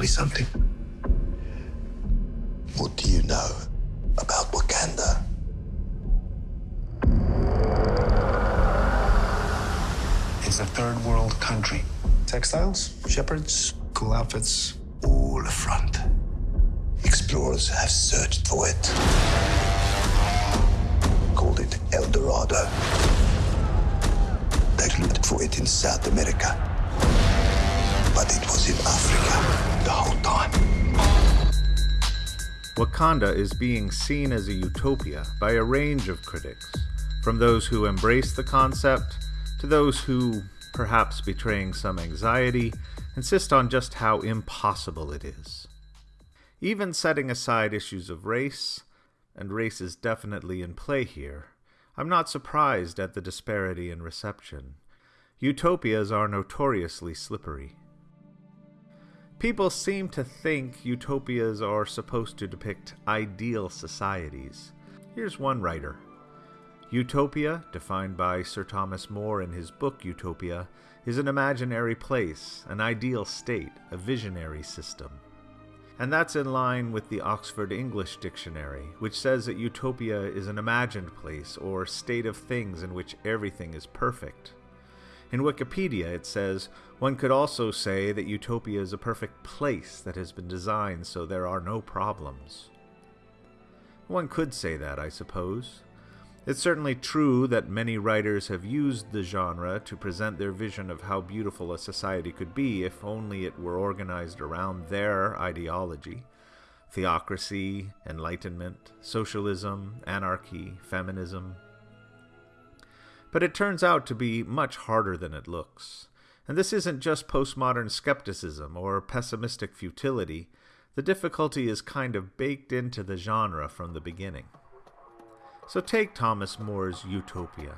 me something? What do you know about Wakanda? It's a third world country. Textiles, shepherds, cool outfits. All front. Explorers have searched for it. Called it El Dorado. They looked for it in South America. But it was in Africa the whole time. Wakanda is being seen as a utopia by a range of critics, from those who embrace the concept to those who, perhaps betraying some anxiety, insist on just how impossible it is. Even setting aside issues of race, and race is definitely in play here, I'm not surprised at the disparity in reception. Utopias are notoriously slippery. People seem to think utopias are supposed to depict ideal societies. Here's one writer Utopia, defined by Sir Thomas More in his book Utopia, is an imaginary place, an ideal state, a visionary system. And that's in line with the Oxford English Dictionary, which says that utopia is an imagined place or state of things in which everything is perfect. In Wikipedia, it says, one could also say that utopia is a perfect place that has been designed so there are no problems. One could say that, I suppose. It's certainly true that many writers have used the genre to present their vision of how beautiful a society could be if only it were organized around their ideology theocracy, enlightenment, socialism, anarchy, feminism. But it turns out to be much harder than it looks. And this isn't just postmodern skepticism or pessimistic futility. The difficulty is kind of baked into the genre from the beginning. So take Thomas More's Utopia.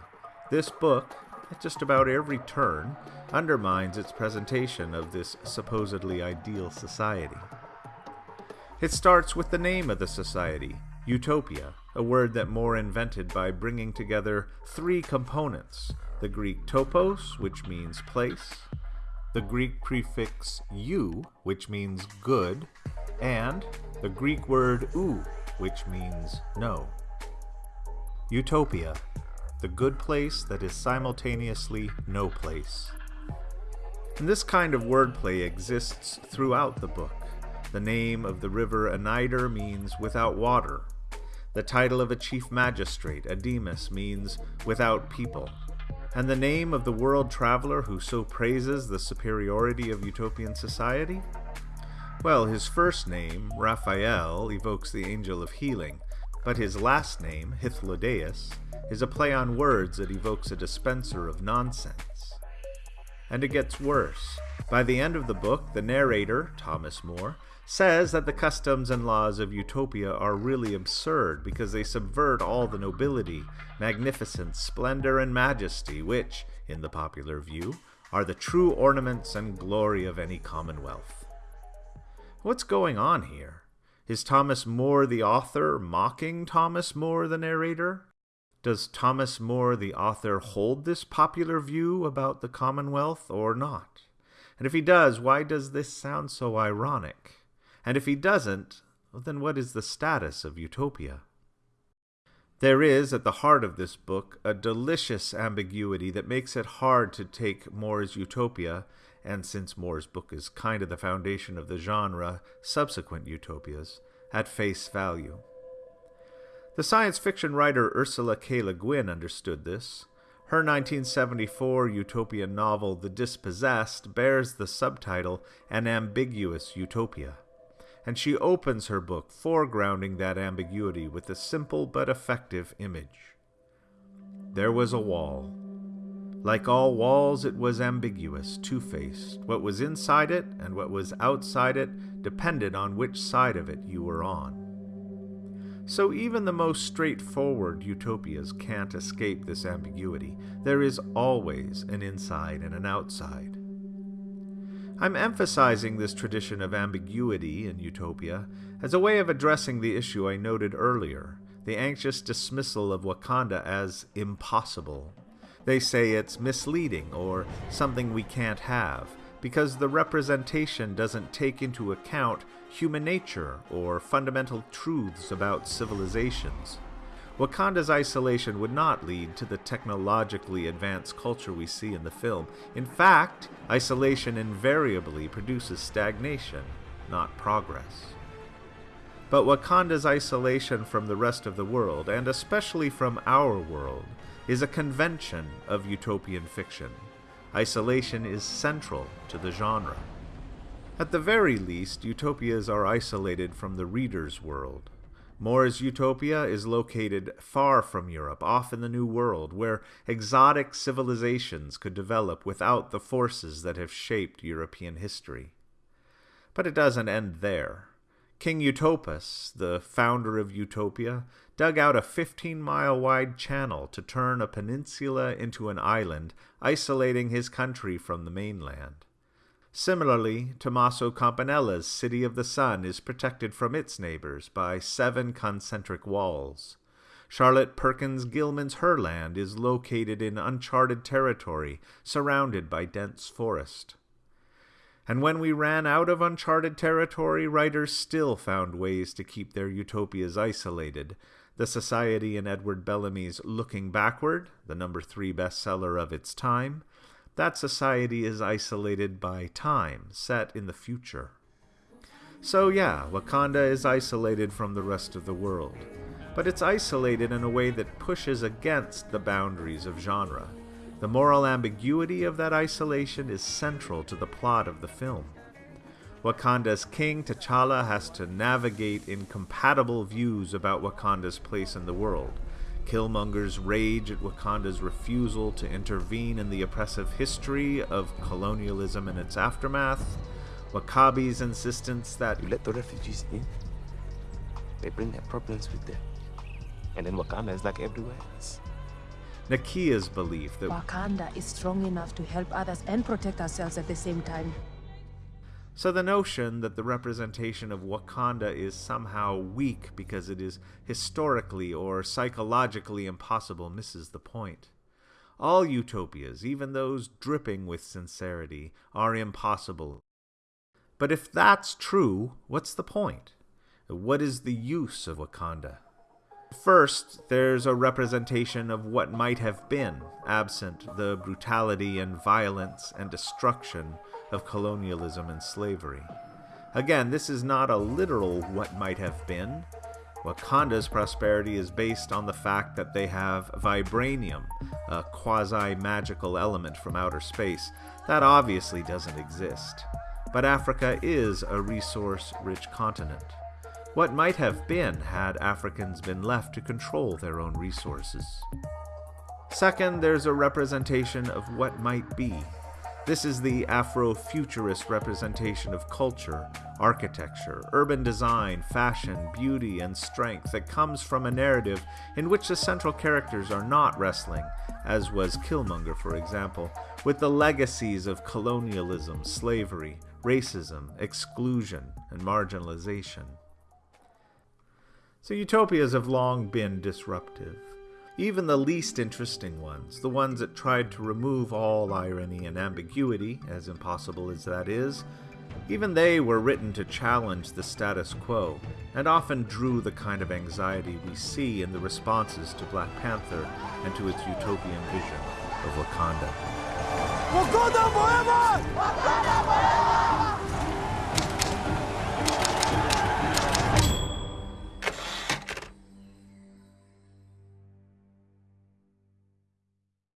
This book, at just about every turn, undermines its presentation of this supposedly ideal society. It starts with the name of the society, Utopia, a word that More invented by bringing together three components the Greek topos, which means place, the Greek prefix u, which means good, and the Greek word ou, which means no. Utopia, the good place that is simultaneously no place. And this kind of wordplay exists throughout the book. The name of the river Anider means without water. The title of a chief magistrate, Ademus, means without people. And the name of the world traveler who so praises the superiority of utopian society? Well, his first name, Raphael, evokes the angel of healing, but his last name, Hythlodaeus, is a play on words that evokes a dispenser of nonsense. And it gets worse. By the end of the book, the narrator, Thomas More, says that the customs and laws of Utopia are really absurd because they subvert all the nobility, magnificence, splendor, and majesty which, in the popular view, are the true ornaments and glory of any commonwealth. What's going on here? Is Thomas More the author mocking Thomas More the narrator? Does Thomas More the author hold this popular view about the Commonwealth or not? And if he does, why does this sound so ironic? And if he doesn't, then what is the status of Utopia? There is, at the heart of this book, a delicious ambiguity that makes it hard to take More's Utopia and since More's book is kind of the foundation of the genre, subsequent utopias, at face value. The science fiction writer Ursula K. Le Guin understood this. Her 1974 utopian novel, The Dispossessed, bears the subtitle An Ambiguous Utopia, and she opens her book foregrounding that ambiguity with a simple but effective image. There was a wall like all walls, it was ambiguous, two faced. What was inside it and what was outside it depended on which side of it you were on. So even the most straightforward utopias can't escape this ambiguity. There is always an inside and an outside. I'm emphasizing this tradition of ambiguity in Utopia as a way of addressing the issue I noted earlier the anxious dismissal of Wakanda as impossible they say it's misleading or something we can't have, because the representation doesn't take into account human nature or fundamental truths about civilizations. Wakanda's isolation would not lead to the technologically advanced culture we see in the film. In fact, isolation invariably produces stagnation, not progress. But Wakanda's isolation from the rest of the world, and especially from our world, is a convention of utopian fiction. Isolation is central to the genre. At the very least, utopias are isolated from the reader's world. More's Utopia is located far from Europe, off in the New World, where exotic civilizations could develop without the forces that have shaped European history. But it doesn't end there. King Utopus, the founder of Utopia, dug out a 15 mile wide channel to turn a peninsula into an island, isolating his country from the mainland. Similarly, Tommaso Campanella's City of the Sun is protected from its neighbors by seven concentric walls. Charlotte Perkins Gilman's Herland is located in uncharted territory, surrounded by dense forest. And when we ran out of uncharted territory, writers still found ways to keep their utopias isolated. The Society in Edward Bellamy's Looking Backward, the number three bestseller of its time, that society is isolated by time, set in the future. So, yeah, Wakanda is isolated from the rest of the world, but it's isolated in a way that pushes against the boundaries of genre. The moral ambiguity of that isolation is central to the plot of the film. Wakanda's king T'Challa has to navigate incompatible views about Wakanda's place in the world Killmonger's rage at Wakanda's refusal to intervene in the oppressive history of colonialism and its aftermath, W'Kabi's insistence that you let the refugees in, they bring their problems with them. And then Wakanda is like everywhere else. Nakia's belief that Wakanda is strong enough to help others and protect ourselves at the same time. So the notion that the representation of Wakanda is somehow weak because it is historically or psychologically impossible misses the point. All utopias, even those dripping with sincerity, are impossible. But if that's true, what's the point? What is the use of Wakanda? First, there's a representation of what might have been, absent the brutality and violence and destruction of colonialism and slavery. Again, this is not a literal what might have been. Wakanda's prosperity is based on the fact that they have vibranium, a quasi magical element from outer space. That obviously doesn't exist. But Africa is a resource rich continent. What might have been had Africans been left to control their own resources. Second, there's a representation of what might be. This is the Afrofuturist representation of culture, architecture, urban design, fashion, beauty, and strength that comes from a narrative in which the central characters are not wrestling, as was Killmonger, for example, with the legacies of colonialism, slavery, racism, exclusion, and marginalization. So utopias have long been disruptive. Even the least interesting ones, the ones that tried to remove all irony and ambiguity, as impossible as that is, even they were written to challenge the status quo, and often drew the kind of anxiety we see in the responses to Black Panther and to its utopian vision of Wakanda. Wakanda forever! Wakanda forever!